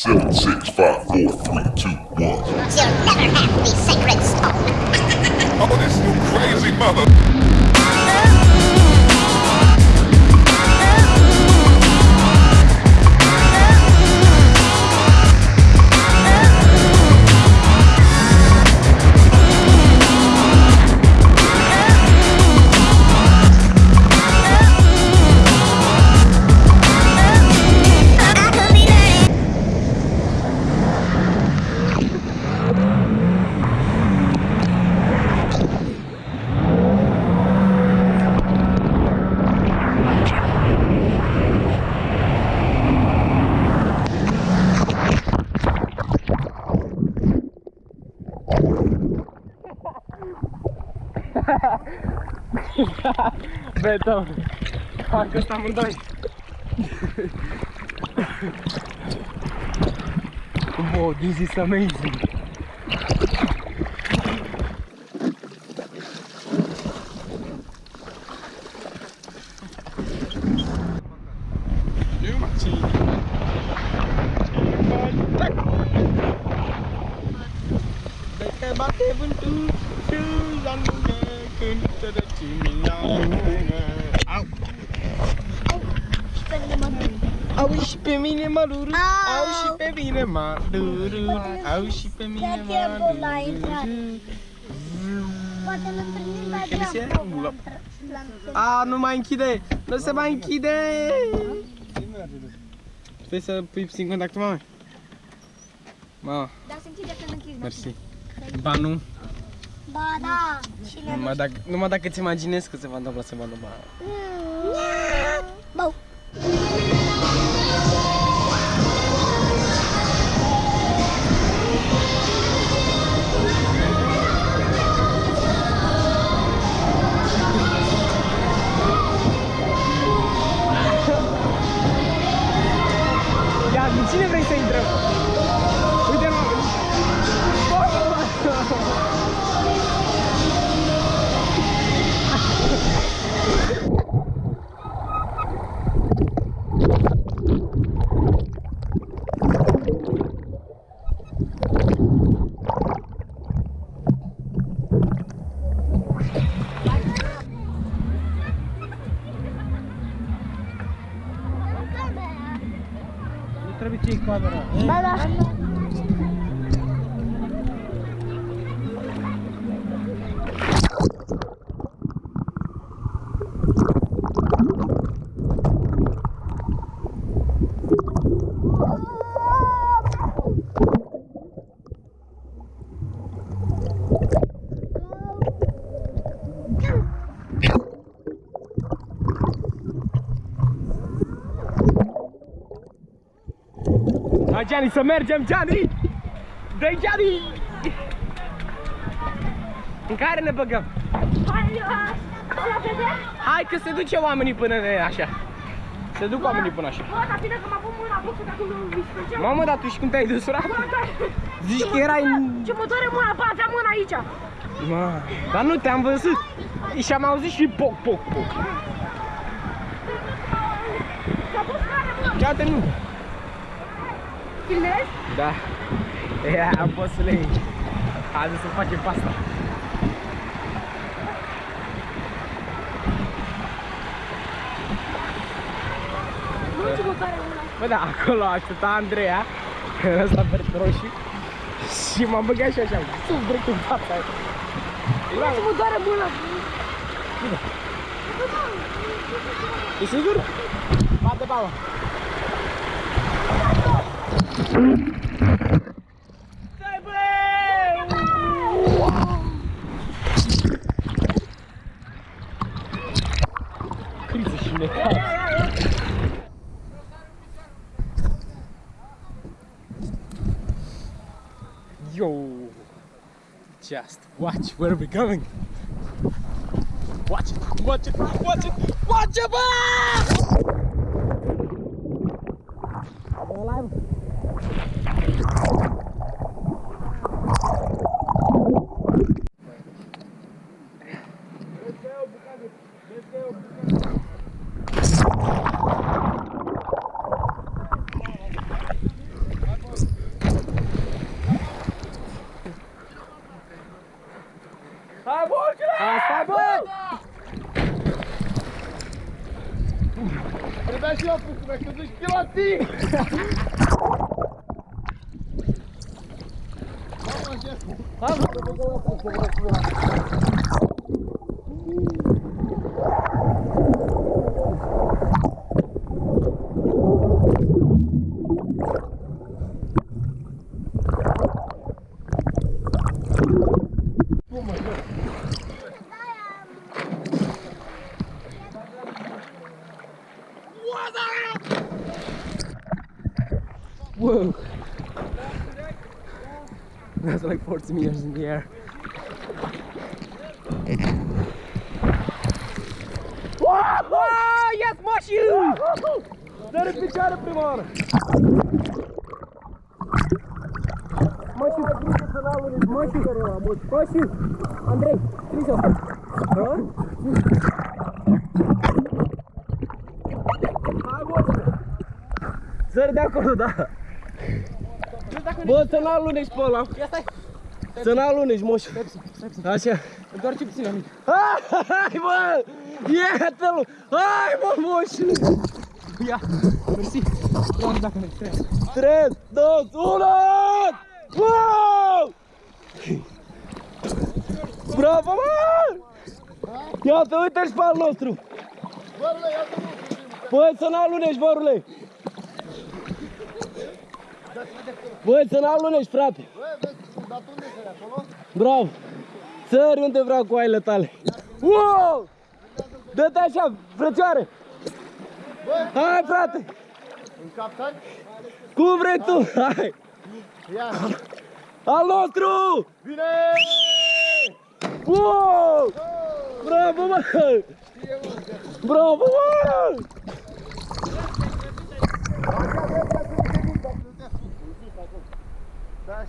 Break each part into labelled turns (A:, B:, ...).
A: Seven, six, five, four, three, two, one.
B: betão. A
C: água está muito doida. Wow, this is amazing. Bater buntu, tu jangan Chipemine maruru, au chipemine maruru, au
B: chipemine
C: maruru. Quer
B: dizer,
C: mulap. Ah, nu mai închide! não se mai închide! Trebuie să pui puțin contact, mame. Ma.
B: Da, se închide, să nu
C: închizi. Ba
B: da. Și ne
C: numai dacă, numai dacă ți imaginezi că se va întâmpla, se va întâmpla.
B: Bau.
C: Ia, भी चीख
B: पा रहा
C: है Gianni, să mergem, Gianni! Dă-i, Gianni! În care ne băgăm?
B: Hai, la vedere?
C: Hai că se duce oamenii până ne așa. Se duc oamenii până așa.
B: Bă, dar bine că m-a pus mâna, bă, că acum nu mi
C: Mamă, dar tu și cum te-ai dus rapid? Zici că erai... în-
B: Ce mă doare mâna, bă, aveam mâna aici.
C: Ma, dar nu te-am văzut. Și am auzit și poc, poc, poc.
B: S-a pus care, mă?
C: Ia te nu.
B: Filmezi?
C: Da. Ia, poți să le iei. Hai să facem pasta.
B: Nu ce mă doare mâna.
C: Bă, da, acolo aștepta Andreea, ăsta pe roșii, și m-am băgat și așa, sub direct în fața aia.
B: Nu ce mă doare mâna.
C: E sigur? Bate palma. Yo! Just watch where we're going. Watch it, watch it, watch it, watch it!
D: 熱い我慢しやすい我慢しやす some in the air. Whoa! Я смачу! Зараз печари примор! Мочи, мочи, мочи, мочи! Андрей, присел! Zări de să n-alunești! Să n-alunești, moșu! Așa!
C: Doar ce puțin amic.
D: Hai, bă! Iată-l! Hai, bă, moșu!
C: Ia, mersi. Doamne, dacă mergi, trebuie.
D: 3, 2, 1! Wow! Bravo, mă! Iată, uite-și pe al nostru! Băi, să n-alunești, vărule! Băi, să n-alunești, frate! Bravo! Țări unde vreau cu aile tale! Wow! Dă-te așa, frățioare! Hai, frate!
C: Un captan?
D: Cum vrei tu? Hai!
C: Ia!
D: Al nostru!
C: Bine!
D: Wow! Bravo, mă! Bravo, mă!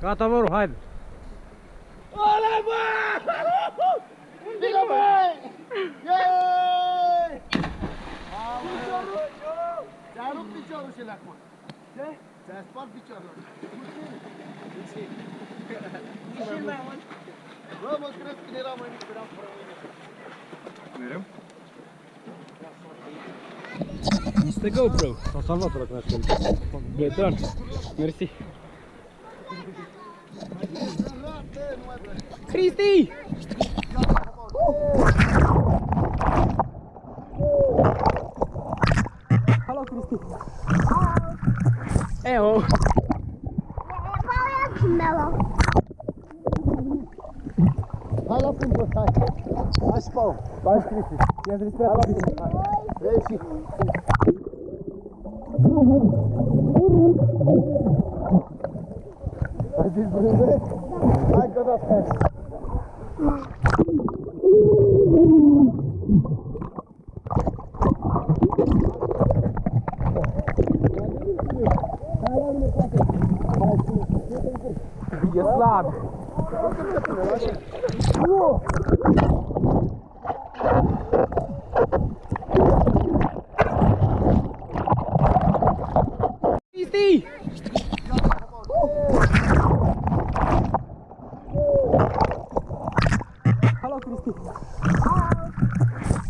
D: Gata, mă, haide! Ole, bă!
C: Bine, băi! Yeee! Ți-a rupt piciorul și acum. Ce? Ți-a spart piciorul. Bă, mă crezi când era mai mic, eram fără mâine.
A: Mereu?
D: Este GoPro. S-a salvat ăla când a scălit. Beton. Mersi. Cristi! Falou, Cristi.
C: É o. é a Melo? Vai lá pro meu,
D: sai. Vai, Spawn. Vai, Cristi.
C: Tem as respirações. Deixe. Vai desbrulhar.
D: Vai, toda a festa. Я слаб.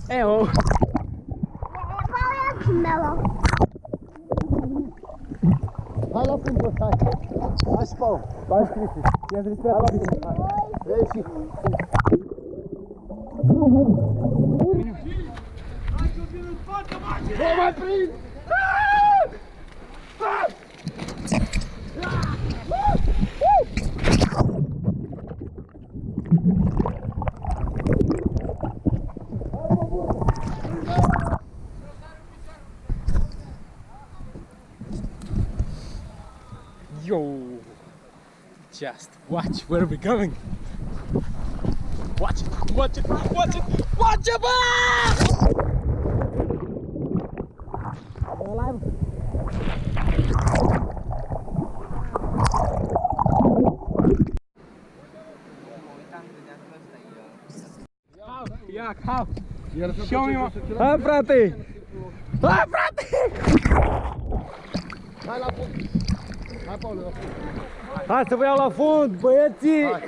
C: É o. Vai lá pro meu, sai. Vai, Spawn. Vai, Cris.
D: Tem Cris pra lá. Vem,
C: Cris. Vai, Cris. Vai, Cris.
D: Yo! Just watch where we're going. Watch it, watch it, watch it, watch it! Ah! Ia, how? Show me one. Hai, frate! Hai, frate!
C: Hai la fund! Hai, Paul, la fund!
D: Hai să vă iau la fund, băieții!
C: Hai.